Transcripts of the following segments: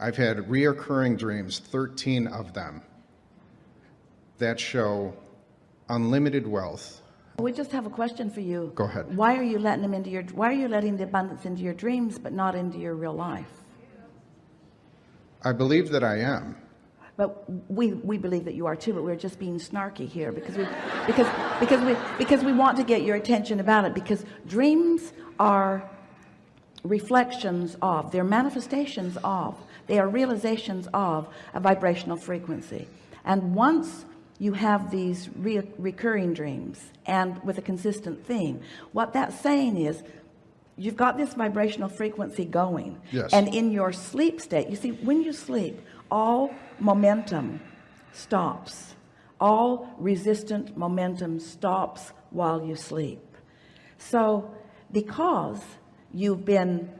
I've had reoccurring dreams, 13 of them, that show unlimited wealth. We just have a question for you. Go ahead. Why are you letting them into your, why are you letting the abundance into your dreams, but not into your real life? I believe that I am. But we, we believe that you are too, but we're just being snarky here because we, because, because we, because we want to get your attention about it because dreams are reflections of, they're manifestations of, they are realizations of a vibrational frequency. And once you have these re recurring dreams and with a consistent theme, what that's saying is you've got this vibrational frequency going Yes. and in your sleep state you see when you sleep all momentum stops all resistant momentum stops while you sleep so because you've been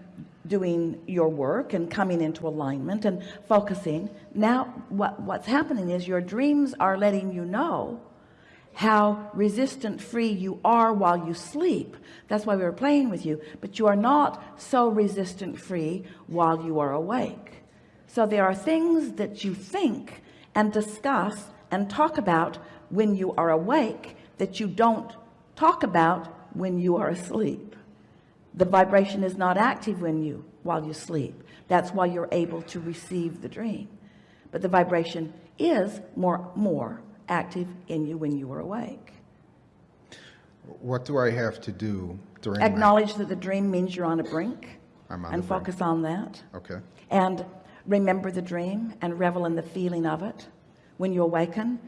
doing your work and coming into alignment and focusing. Now what what's happening is your dreams are letting you know how resistant free you are while you sleep. That's why we were playing with you. But you are not so resistant free while you are awake. So there are things that you think and discuss and talk about when you are awake that you don't talk about when you are asleep the vibration is not active when you while you sleep. That's why you're able to receive the dream. But the vibration is more more active in you when you are awake. What do I have to do during acknowledge that the dream means you're on a brink on and the brink. focus on that. Okay. and remember the dream and revel in the feeling of it. When you awaken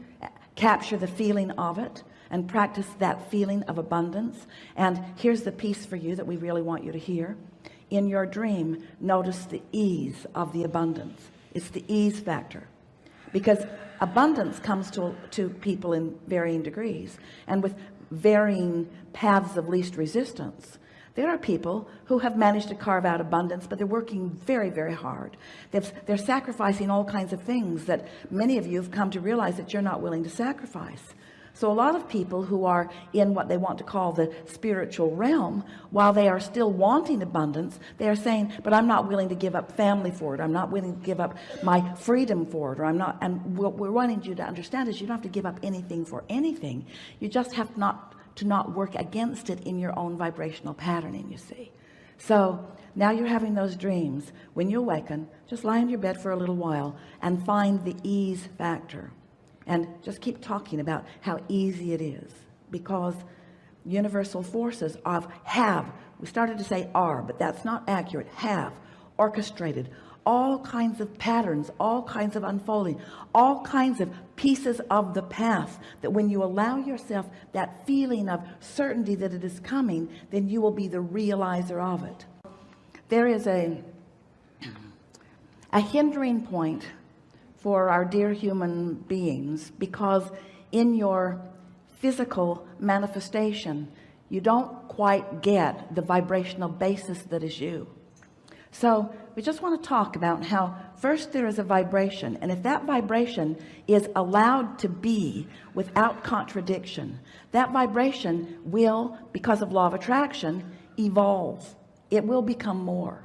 capture the feeling of it and practice that feeling of abundance. And here's the piece for you that we really want you to hear. In your dream notice the ease of the abundance. It's the ease factor. Because abundance comes to, to people in varying degrees. And with varying paths of least resistance there are people who have managed to carve out abundance but they're working very very hard. They've, they're sacrificing all kinds of things that many of you have come to realize that you're not willing to sacrifice so a lot of people who are in what they want to call the spiritual realm while they are still wanting abundance they are saying but I'm not willing to give up family for it. I'm not willing to give up my freedom for it or I'm not and what we're wanting you to understand is you don't have to give up anything for anything. You just have not to not work against it in your own vibrational patterning you see. So now you're having those dreams. When you awaken just lie in your bed for a little while and find the ease factor and just keep talking about how easy it is because universal forces of have we started to say are but that's not accurate have orchestrated all kinds of patterns all kinds of unfolding all kinds of pieces of the path that when you allow yourself that feeling of certainty that it is coming then you will be the realizer of it. There is a a hindering point for our dear human beings because in your physical manifestation you don't quite get the vibrational basis that is you. So we just want to talk about how first there is a vibration and if that vibration is allowed to be without contradiction that vibration will because of law of attraction evolve. It will become more.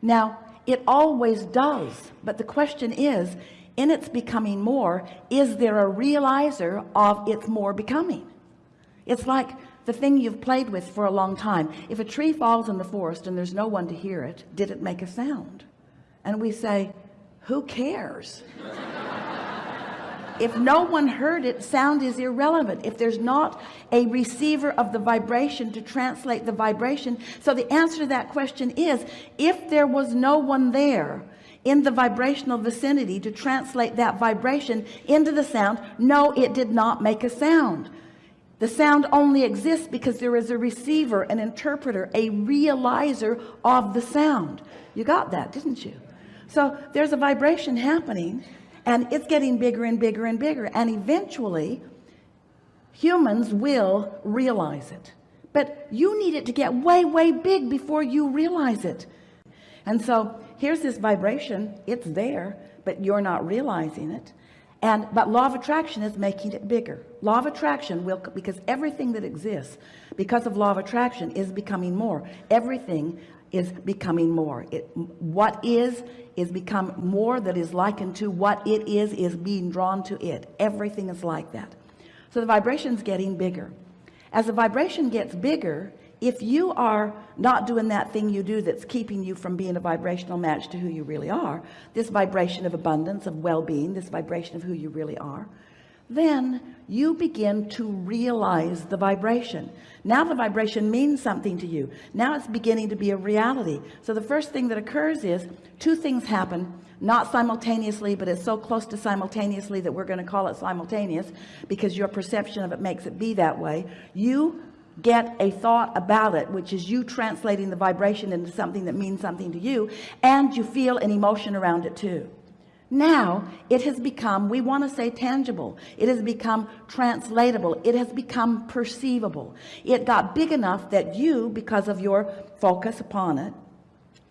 Now it always does but the question is in its becoming more is there a realizer of its more becoming? It's like the thing you've played with for a long time. If a tree falls in the forest and there's no one to hear it did it make a sound? And we say who cares? If no one heard it sound is irrelevant. If there's not a receiver of the vibration to translate the vibration. So the answer to that question is if there was no one there in the vibrational vicinity to translate that vibration into the sound. No it did not make a sound. The sound only exists because there is a receiver an interpreter a realizer of the sound. You got that didn't you? So there's a vibration happening and it's getting bigger and bigger and bigger and eventually humans will realize it. But you need it to get way way big before you realize it and so here's this vibration. It's there but you're not realizing it. And but law of attraction is making it bigger. Law of attraction will because everything that exists because of law of attraction is becoming more. Everything is becoming more. It what is is become more that is likened to what it is is being drawn to it. Everything is like that. So the vibration's getting bigger. As the vibration gets bigger if you are not doing that thing you do that's keeping you from being a vibrational match to who you really are this vibration of abundance of well-being this vibration of who you really are then you begin to realize the vibration. Now the vibration means something to you. Now it's beginning to be a reality. So the first thing that occurs is two things happen not simultaneously but it's so close to simultaneously that we're going to call it simultaneous because your perception of it makes it be that way. You get a thought about it which is you translating the vibration into something that means something to you and you feel an emotion around it too. Now it has become we want to say tangible. It has become translatable. It has become perceivable. It got big enough that you because of your focus upon it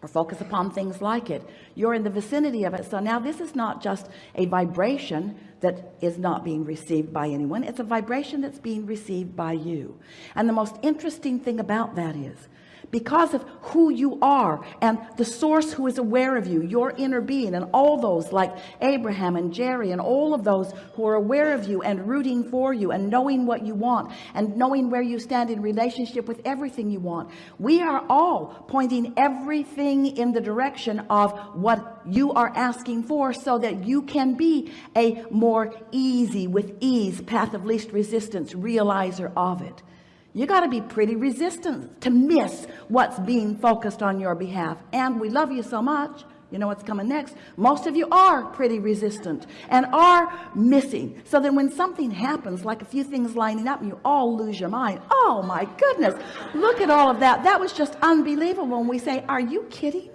or focus upon things like it. You're in the vicinity of it. So now this is not just a vibration that is not being received by anyone. It's a vibration that's being received by you. And the most interesting thing about that is because of who you are and the source who is aware of you your inner being and all those like Abraham and Jerry and all of those who are aware of you and rooting for you and knowing what you want and knowing where you stand in relationship with everything you want. We are all pointing everything in the direction of what you are asking for so that you can be a more easy with ease path of least resistance realizer of it you got to be pretty resistant to miss what's being focused on your behalf. And we love you so much. You know what's coming next? Most of you are pretty resistant and are missing. So then when something happens like a few things lining up and you all lose your mind oh my goodness look at all of that. That was just unbelievable when we say are you kidding?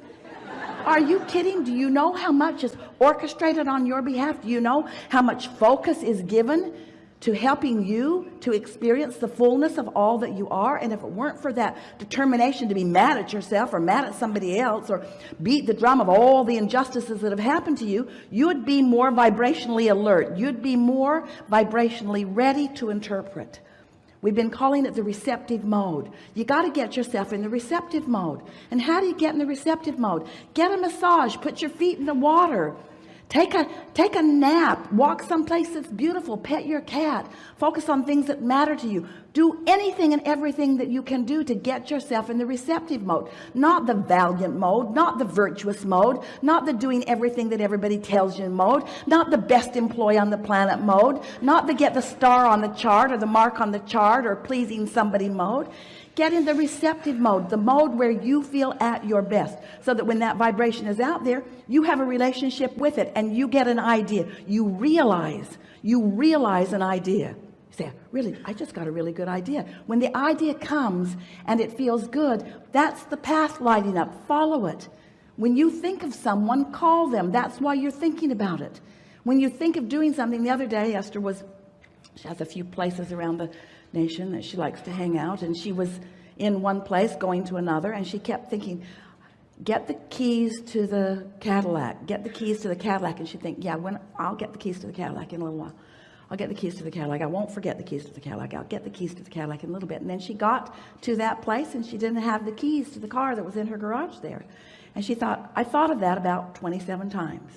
Are you kidding? Do you know how much is orchestrated on your behalf? Do you know how much focus is given to helping you to experience the fullness of all that you are. And if it weren't for that determination to be mad at yourself or mad at somebody else or beat the drum of all the injustices that have happened to you you would be more vibrationally alert. You'd be more vibrationally ready to interpret. We've been calling it the receptive mode. You got to get yourself in the receptive mode. And how do you get in the receptive mode? Get a massage. Put your feet in the water take a take a nap. Walk someplace that's beautiful. Pet your cat. Focus on things that matter to you. Do anything and everything that you can do to get yourself in the receptive mode. Not the valiant mode not the virtuous mode not the doing everything that everybody tells you mode not the best employee on the planet mode not the get the star on the chart or the mark on the chart or pleasing somebody mode get in the receptive mode the mode where you feel at your best so that when that vibration is out there you have a relationship with it and you get an idea. You realize you realize an idea. You say really I just got a really good idea. When the idea comes and it feels good that's the path lighting up. Follow it. When you think of someone call them. That's why you're thinking about it. When you think of doing something the other day Esther was she has a few places around the nation that she likes to hang out and she was in one place going to another and she kept thinking get the keys to the Cadillac. Get the keys to the Cadillac. And she'd think yeah when I'll get the keys to the Cadillac in a little while. I'll get the keys to the Cadillac. I won't forget the keys to the Cadillac. I'll get the keys to the Cadillac in a little bit. And then she got to that place and she didn't have the keys to the car that was in her garage there. And she thought I thought of that about 27 times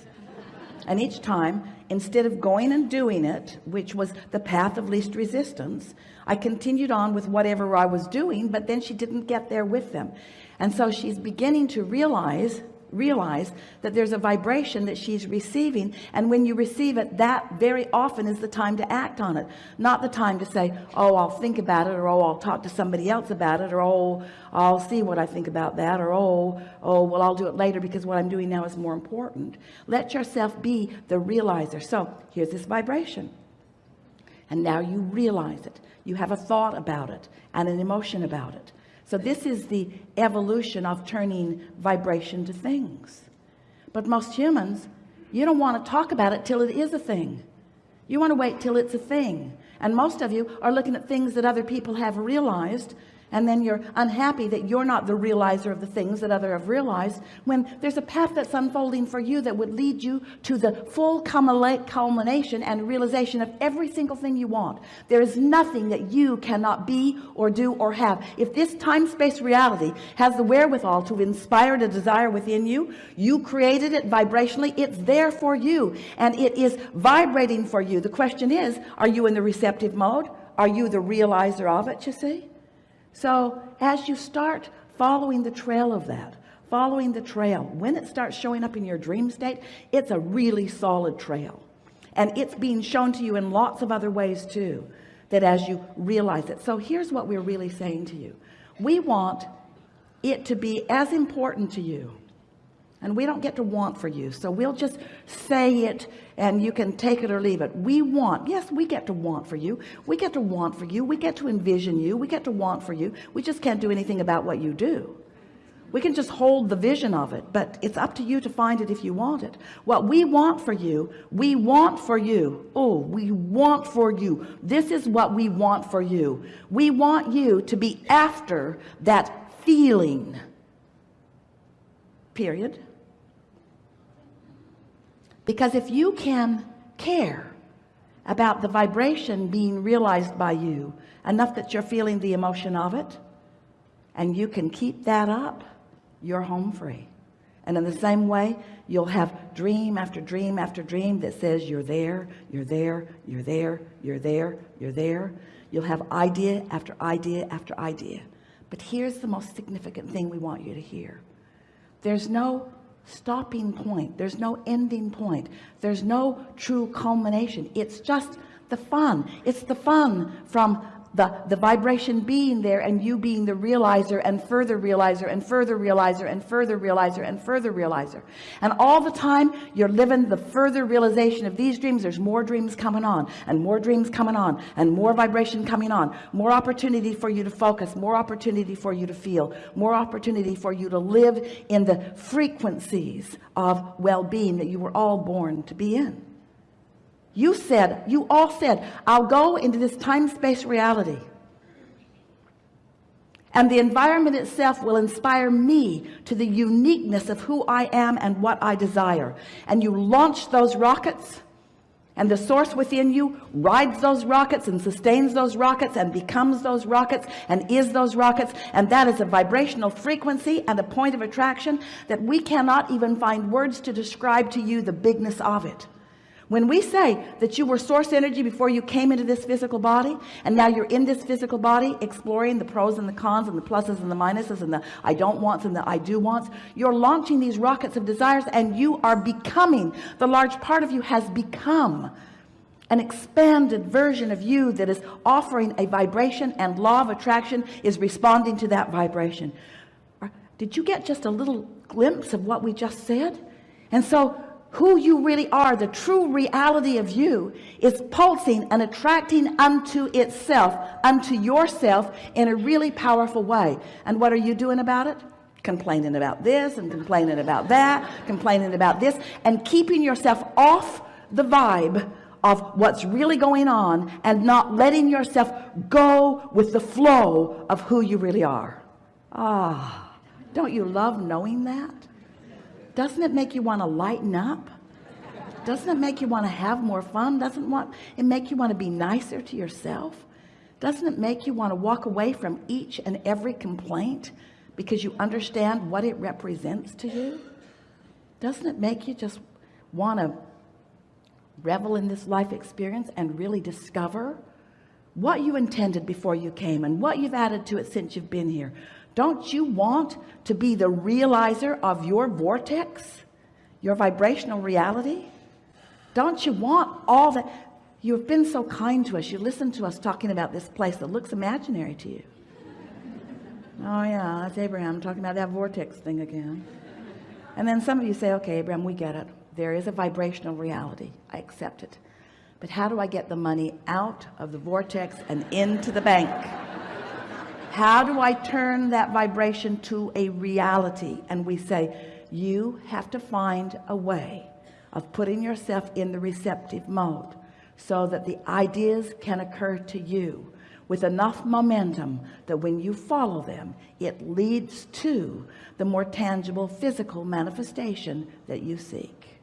and each time instead of going and doing it which was the path of least resistance I continued on with whatever I was doing but then she didn't get there with them. And so she's beginning to realize realize that there's a vibration that she's receiving. And when you receive it that very often is the time to act on it. Not the time to say oh I'll think about it or oh I'll talk to somebody else about it or oh I'll see what I think about that or oh oh well I'll do it later because what I'm doing now is more important. Let yourself be the realizer. So here's this vibration. And now you realize it. You have a thought about it and an emotion about it so this is the evolution of turning vibration to things. But most humans you don't want to talk about it till it is a thing. You want to wait till it's a thing. And most of you are looking at things that other people have realized and then you're unhappy that you're not the realizer of the things that other have realized when there's a path that's unfolding for you that would lead you to the full culmination and realization of every single thing you want. There is nothing that you cannot be or do or have. If this time-space reality has the wherewithal to inspire the desire within you you created it vibrationally it's there for you and it is vibrating for you. The question is are you in the receptive mode? Are you the realizer of it you see so as you start following the trail of that following the trail when it starts showing up in your dream state it's a really solid trail. And it's being shown to you in lots of other ways too that as you realize it. So here's what we're really saying to you. We want it to be as important to you and we don't get to want for you. So we'll just say it and you can take it or leave it. We want yes we get to want for you. We get to want for you. We get to envision you. We get to want for you. We just can't do anything about what you do. We can just hold the vision of it but it's up to you to find it if you want it. What we want for you we want for you. Oh we want for you. This is what we want for you. We want you to be after that feeling. Period because if you can care about the vibration being realized by you enough that you're feeling the emotion of it and you can keep that up you're home free. And in the same way you'll have dream after dream after dream that says you're there you're there you're there you're there you're there. You'll have idea after idea after idea. But here's the most significant thing we want you to hear. There's no stopping point. There's no ending point. There's no true culmination. It's just the fun. It's the fun from the the vibration being there and you being the realizer and further realizer and further realizer and further realizer and further realizer. And all the time you're living the further realization of these dreams. There's more dreams coming on and more dreams coming on and more vibration coming on. More opportunity for you to focus. More opportunity for you to feel. More opportunity for you to live in the frequencies of well-being that you were all born to be in you said you all said I'll go into this time-space reality. And the environment itself will inspire me to the uniqueness of who I am and what I desire. And you launch those rockets and the source within you rides those rockets and sustains those rockets and becomes those rockets and is those rockets. And that is a vibrational frequency and a point of attraction that we cannot even find words to describe to you the bigness of it when we say that you were source energy before you came into this physical body and now you're in this physical body exploring the pros and the cons and the pluses and the minuses and the I don't wants and the I do wants you're launching these rockets of desires and you are becoming the large part of you has become an expanded version of you that is offering a vibration and law of attraction is responding to that vibration. Did you get just a little glimpse of what we just said? And so who you really are the true reality of you is pulsing and attracting unto itself unto yourself in a really powerful way. And what are you doing about it? Complaining about this and complaining about that complaining about this and keeping yourself off the vibe of what's really going on and not letting yourself go with the flow of who you really are. Ah don't you love knowing that doesn't it make you want to lighten up? Doesn't it make you want to have more fun? Doesn't want it make you want to be nicer to yourself? Doesn't it make you want to walk away from each and every complaint because you understand what it represents to you? Doesn't it make you just want to revel in this life experience and really discover what you intended before you came and what you've added to it since you've been here don't you want to be the realizer of your vortex your vibrational reality? Don't you want all that? You've been so kind to us. You listen to us talking about this place that looks imaginary to you. Oh yeah that's Abraham talking about that vortex thing again. And then some of you say okay Abraham we get it. There is a vibrational reality. I accept it. But how do I get the money out of the vortex and into the bank how do I turn that vibration to a reality? And we say you have to find a way of putting yourself in the receptive mode so that the ideas can occur to you with enough momentum that when you follow them it leads to the more tangible physical manifestation that you seek